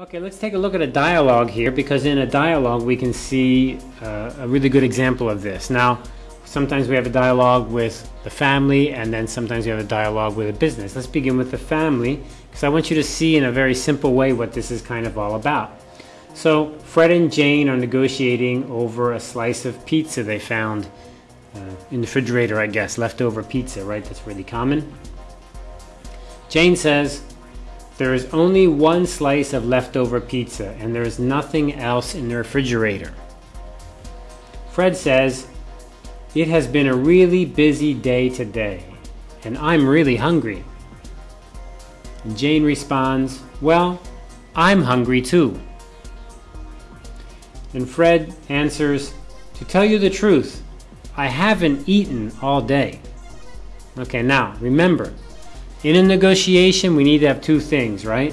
Okay, let's take a look at a dialogue here because in a dialogue we can see uh, a really good example of this. Now, sometimes we have a dialogue with the family and then sometimes we have a dialogue with a business. Let's begin with the family because I want you to see in a very simple way what this is kind of all about. So, Fred and Jane are negotiating over a slice of pizza they found uh, in the refrigerator, I guess, leftover pizza, right? That's really common. Jane says, there is only one slice of leftover pizza and there is nothing else in the refrigerator. Fred says, It has been a really busy day today and I'm really hungry. Jane responds, Well, I'm hungry too. And Fred answers, To tell you the truth, I haven't eaten all day. Okay, now remember, in a negotiation, we need to have two things, right?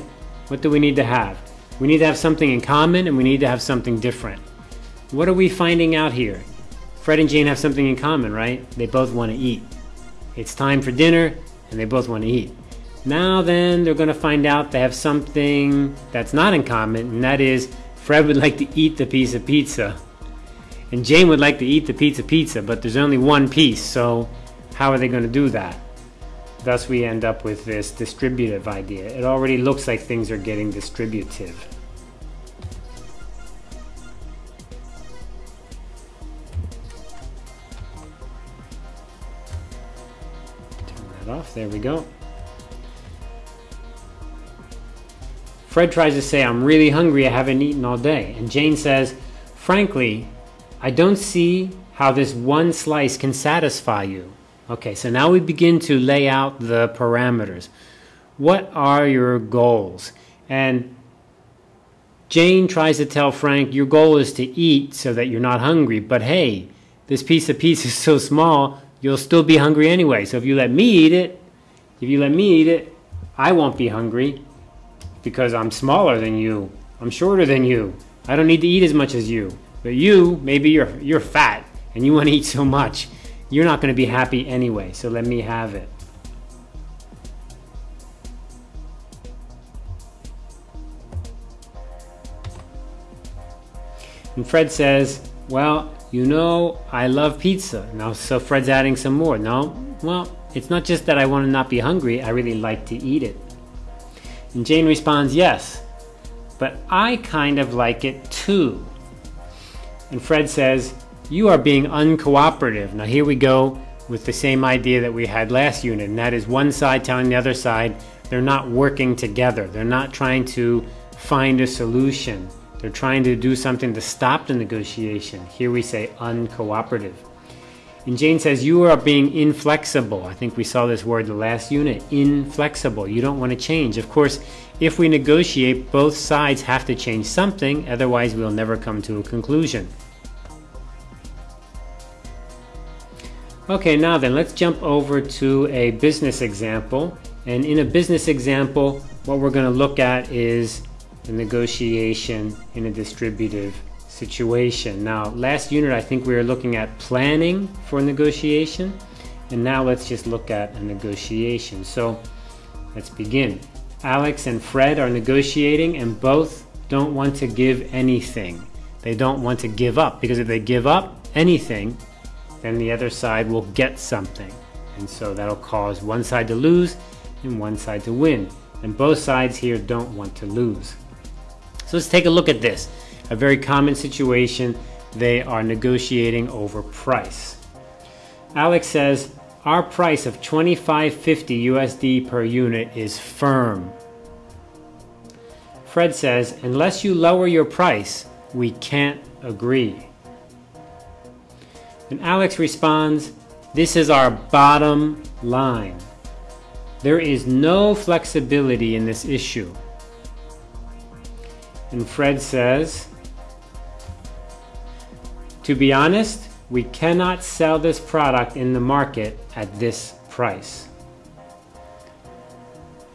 What do we need to have? We need to have something in common and we need to have something different. What are we finding out here? Fred and Jane have something in common, right? They both want to eat. It's time for dinner and they both want to eat. Now then, they're going to find out they have something that's not in common, and that is Fred would like to eat the piece of pizza. And Jane would like to eat the pizza pizza, but there's only one piece, so how are they going to do that? Thus we end up with this distributive idea. It already looks like things are getting distributive. Turn that off, there we go. Fred tries to say, I'm really hungry, I haven't eaten all day. And Jane says, frankly, I don't see how this one slice can satisfy you. Okay, so now we begin to lay out the parameters. What are your goals? And Jane tries to tell Frank, your goal is to eat so that you're not hungry. But hey, this piece of pizza is so small, you'll still be hungry anyway. So if you let me eat it, if you let me eat it, I won't be hungry because I'm smaller than you. I'm shorter than you. I don't need to eat as much as you. But you, maybe you're you're fat and you want to eat so much you're not going to be happy anyway, so let me have it. And Fred says, Well, you know, I love pizza. Now, so Fred's adding some more. No, well, it's not just that I want to not be hungry, I really like to eat it. And Jane responds, Yes, but I kind of like it too. And Fred says, you are being uncooperative. Now here we go with the same idea that we had last unit, and that is one side telling the other side they're not working together. They're not trying to find a solution. They're trying to do something to stop the negotiation. Here we say uncooperative. And Jane says, You are being inflexible. I think we saw this word the last unit inflexible. You don't want to change. Of course, if we negotiate, both sides have to change something, otherwise, we'll never come to a conclusion. Okay, now then, let's jump over to a business example. And in a business example, what we're going to look at is the negotiation in a distributive situation. Now, last unit, I think we were looking at planning for negotiation. And now let's just look at a negotiation. So let's begin. Alex and Fred are negotiating and both don't want to give anything. They don't want to give up because if they give up anything, then the other side will get something. And so that'll cause one side to lose and one side to win. And both sides here don't want to lose. So let's take a look at this. A very common situation. They are negotiating over price. Alex says, our price of 25.50 USD per unit is firm. Fred says, unless you lower your price, we can't agree. And Alex responds, This is our bottom line. There is no flexibility in this issue. And Fred says, To be honest, we cannot sell this product in the market at this price.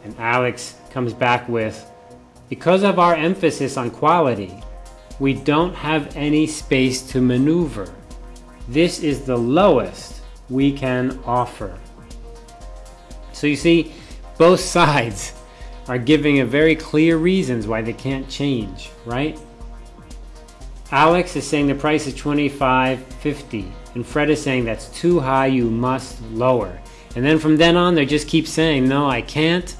And Alex comes back with, Because of our emphasis on quality, we don't have any space to maneuver. This is the lowest we can offer. So you see, both sides are giving a very clear reasons why they can't change, right? Alex is saying the price is 25.50 and Fred is saying that's too high, you must lower. And then from then on, they just keep saying, no, I can't.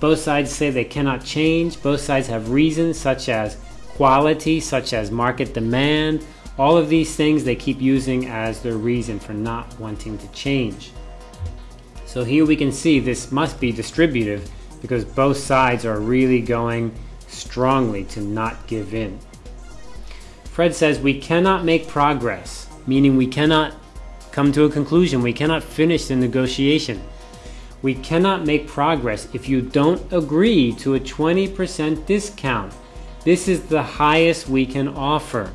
Both sides say they cannot change. Both sides have reasons such as quality, such as market demand. All of these things they keep using as their reason for not wanting to change. So here we can see this must be distributive because both sides are really going strongly to not give in. Fred says we cannot make progress, meaning we cannot come to a conclusion. We cannot finish the negotiation. We cannot make progress if you don't agree to a 20% discount. This is the highest we can offer.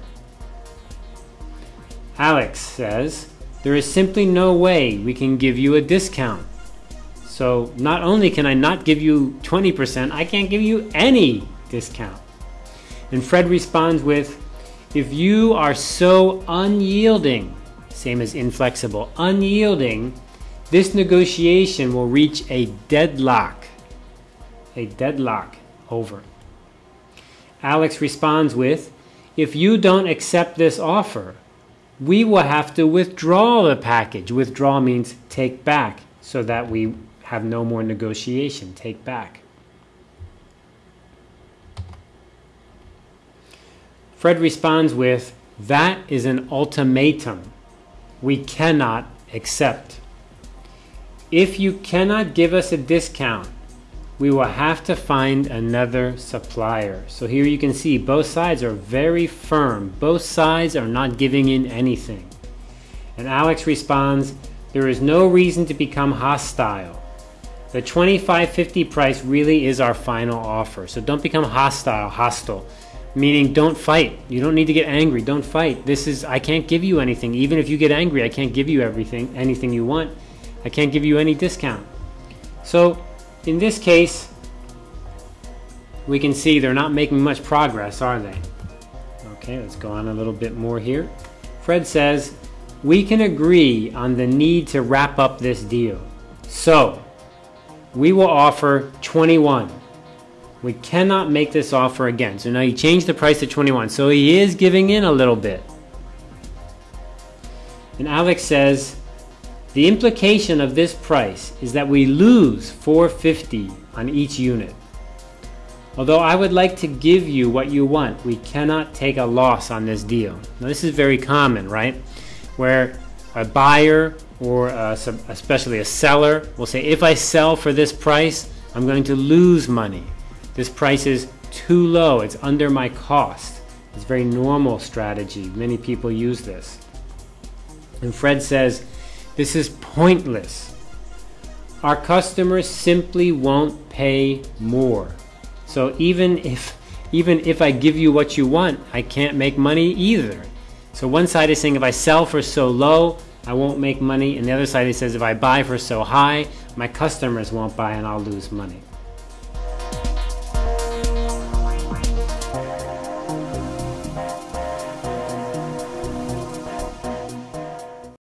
Alex says, there is simply no way we can give you a discount. So not only can I not give you 20%, I can't give you any discount. And Fred responds with, if you are so unyielding, same as inflexible, unyielding, this negotiation will reach a deadlock. A deadlock over. Alex responds with, if you don't accept this offer, we will have to withdraw the package. Withdraw means take back so that we have no more negotiation. Take back. Fred responds with, that is an ultimatum we cannot accept. If you cannot give us a discount, we will have to find another supplier. So here you can see both sides are very firm. Both sides are not giving in anything. And Alex responds, there is no reason to become hostile. The 25.50 price really is our final offer. So don't become hostile, hostile meaning don't fight you don't need to get angry don't fight this is i can't give you anything even if you get angry i can't give you everything anything you want i can't give you any discount so in this case we can see they're not making much progress are they okay let's go on a little bit more here fred says we can agree on the need to wrap up this deal so we will offer 21 we cannot make this offer again. So now he changed the price to 21. So he is giving in a little bit. And Alex says, the implication of this price is that we lose 450 on each unit. Although I would like to give you what you want, we cannot take a loss on this deal. Now this is very common, right? Where a buyer or a, especially a seller will say, if I sell for this price, I'm going to lose money. This price is too low, it's under my cost. It's a very normal strategy. Many people use this. And Fred says, this is pointless. Our customers simply won't pay more. So even if even if I give you what you want, I can't make money either. So one side is saying if I sell for so low, I won't make money. And the other side says if I buy for so high, my customers won't buy and I'll lose money.